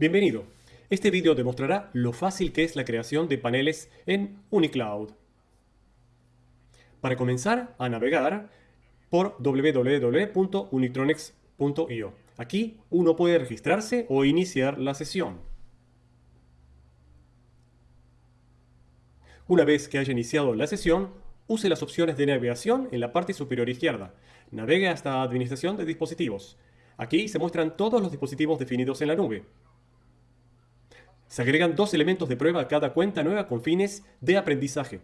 Bienvenido. Este video demostrará lo fácil que es la creación de paneles en Unicloud. Para comenzar a navegar por www.unitronics.io. Aquí uno puede registrarse o iniciar la sesión. Una vez que haya iniciado la sesión, use las opciones de navegación en la parte superior izquierda. Navegue hasta Administración de dispositivos. Aquí se muestran todos los dispositivos definidos en la nube. Se agregan dos elementos de prueba a cada cuenta nueva con fines de aprendizaje.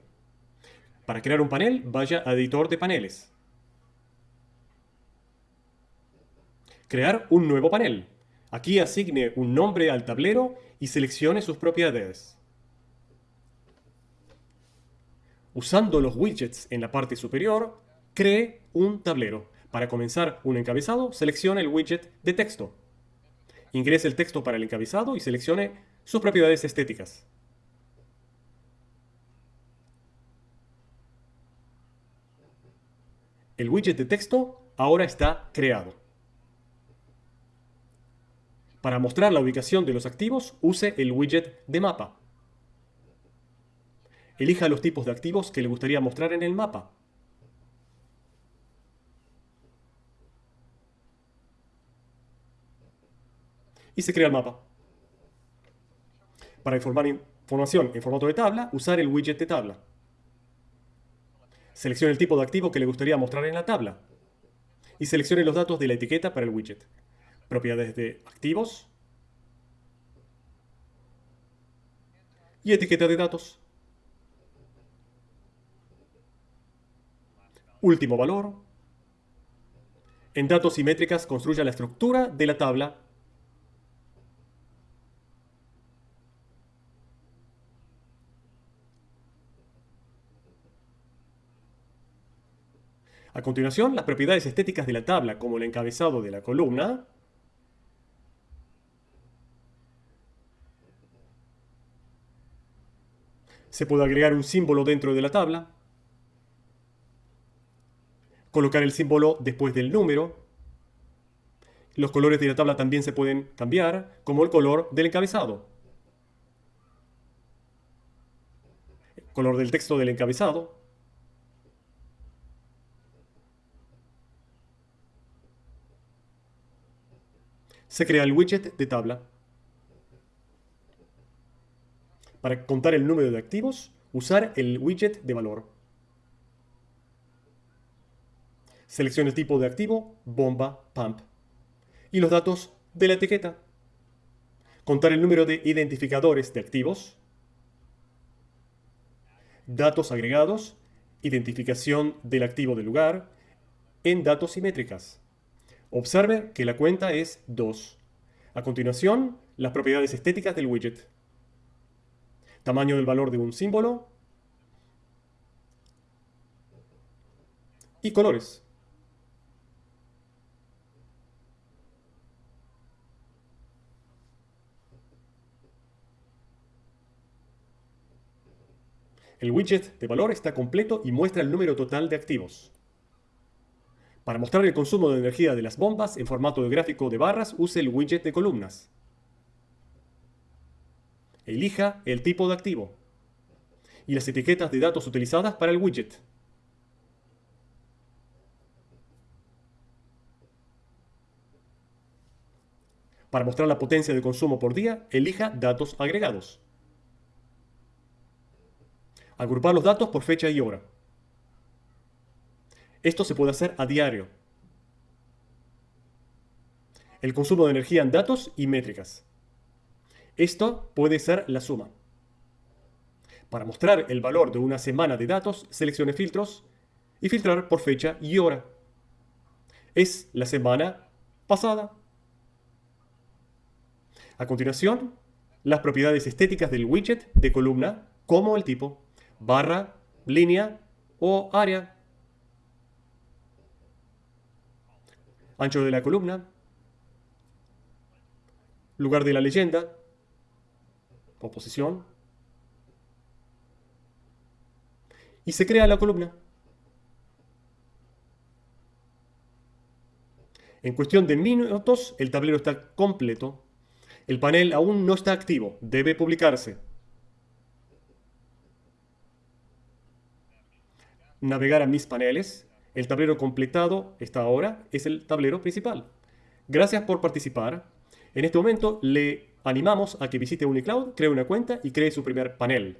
Para crear un panel, vaya a Editor de paneles. Crear un nuevo panel. Aquí asigne un nombre al tablero y seleccione sus propiedades. Usando los widgets en la parte superior, cree un tablero. Para comenzar un encabezado, seleccione el widget de texto. Ingrese el texto para el encabezado y seleccione sus propiedades estéticas. El widget de texto ahora está creado. Para mostrar la ubicación de los activos, use el widget de mapa. Elija los tipos de activos que le gustaría mostrar en el mapa. Y se crea el mapa. Para informar información en formato de tabla, usar el widget de tabla. Seleccione el tipo de activo que le gustaría mostrar en la tabla. Y seleccione los datos de la etiqueta para el widget. Propiedades de activos. Y etiqueta de datos. Último valor. En datos y métricas construya la estructura de la tabla A continuación, las propiedades estéticas de la tabla, como el encabezado de la columna, se puede agregar un símbolo dentro de la tabla, colocar el símbolo después del número, los colores de la tabla también se pueden cambiar, como el color del encabezado. El color del texto del encabezado. Se crea el widget de tabla. Para contar el número de activos, usar el widget de valor. Seleccione el tipo de activo, bomba, pump. Y los datos de la etiqueta. Contar el número de identificadores de activos. Datos agregados, identificación del activo del lugar, en datos y métricas. Observe que la cuenta es 2. A continuación, las propiedades estéticas del widget. Tamaño del valor de un símbolo. Y colores. El widget de valor está completo y muestra el número total de activos. Para mostrar el consumo de energía de las bombas en formato de gráfico de barras, use el widget de columnas. Elija el tipo de activo y las etiquetas de datos utilizadas para el widget. Para mostrar la potencia de consumo por día, elija datos agregados. Agrupar los datos por fecha y hora. Esto se puede hacer a diario. El consumo de energía en datos y métricas. Esto puede ser la suma. Para mostrar el valor de una semana de datos, seleccione filtros y filtrar por fecha y hora. Es la semana pasada. A continuación, las propiedades estéticas del widget de columna, como el tipo, barra, línea o área. Ancho de la columna, lugar de la leyenda, composición, y se crea la columna. En cuestión de minutos, el tablero está completo El panel aún no está activo, debe publicarse. Navegar a mis paneles. El tablero completado esta ahora es el tablero principal. Gracias por participar. En este momento le animamos a que visite Unicloud, cree una cuenta y cree su primer panel.